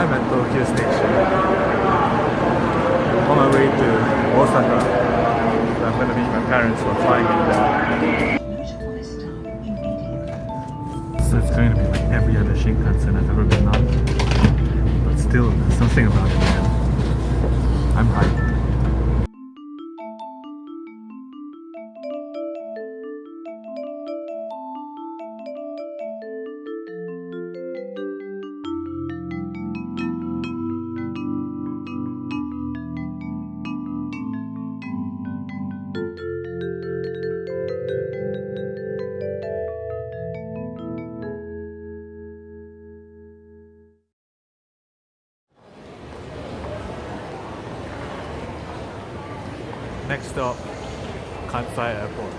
I'm at Tokyo Station on my way to Osaka. I'm gonna meet my parents for flying in there. So it's going to be like every other Shinkansen I've ever been on. But still, there's something about it, man. I'm hyped. Stop, Kansai Airport.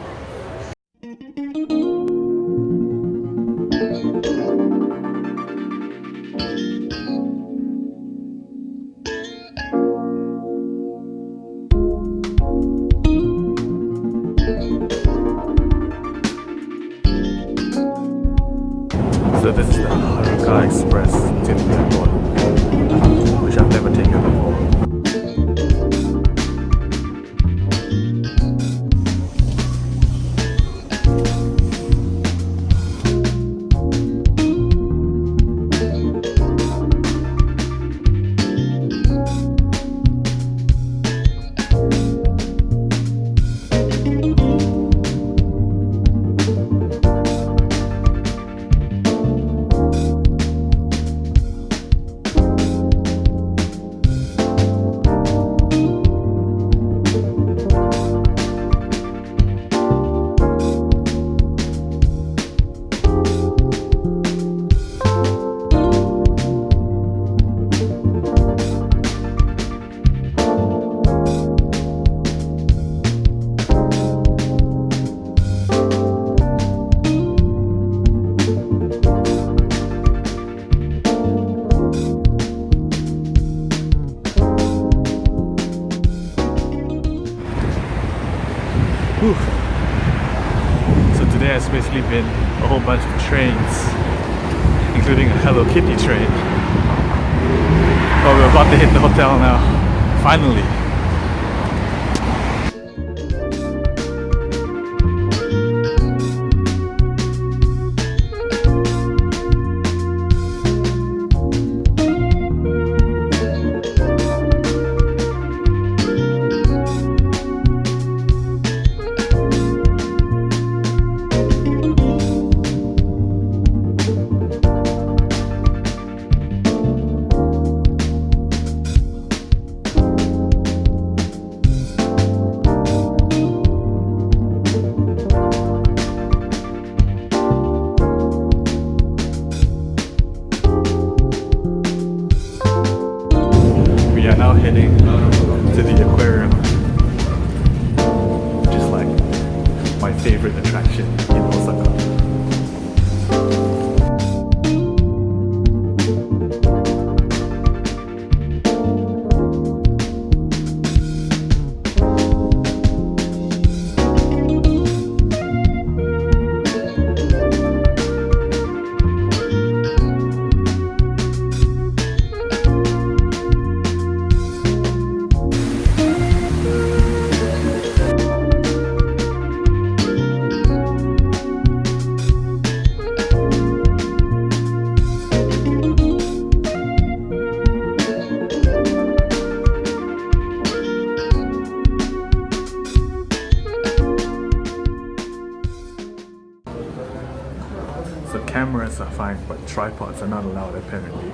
So this is the Haruka Express to the airport, Whew. So today has basically been a whole bunch of trains, including a Hello Kitty train. Oh, we're about to hit the hotel now. Finally. So cameras are fine, but tripods are not allowed apparently.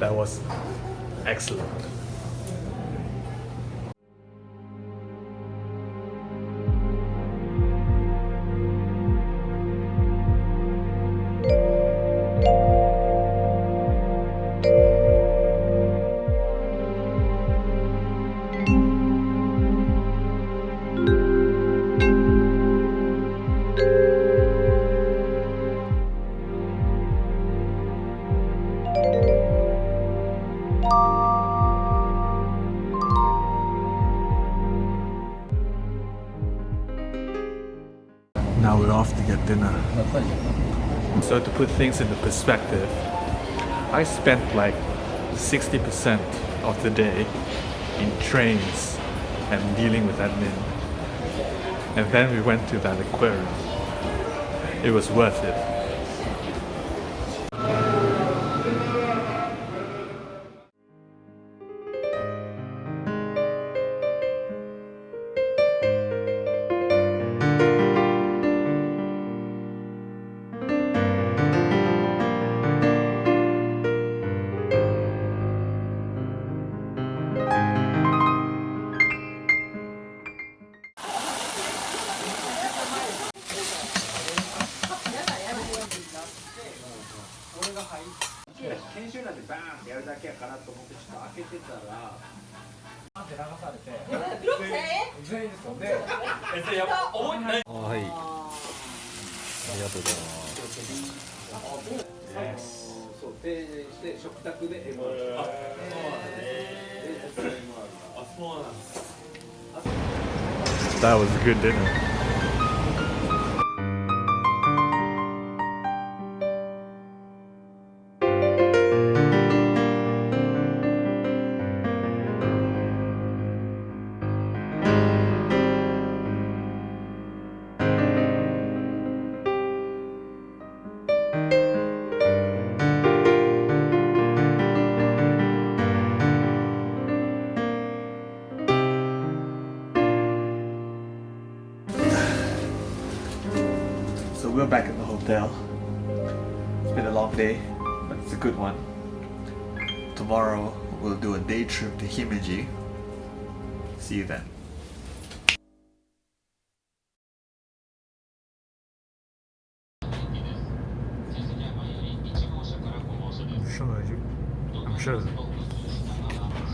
That was excellent. Now we're off to get dinner. So to put things into perspective, I spent like 60% of the day in trains and dealing with admin. And then we went to that aquarium. It was worth it.「ってちょっと開けてたら。バって流されて。全員ですよやばいはい。ありがとうございます、そうして食卓であそうなんです。That was a good dinner. Hotel. It's been a long day, but it's a good one. Tomorrow we'll do a day trip to Himeji. See you then. I'm sure.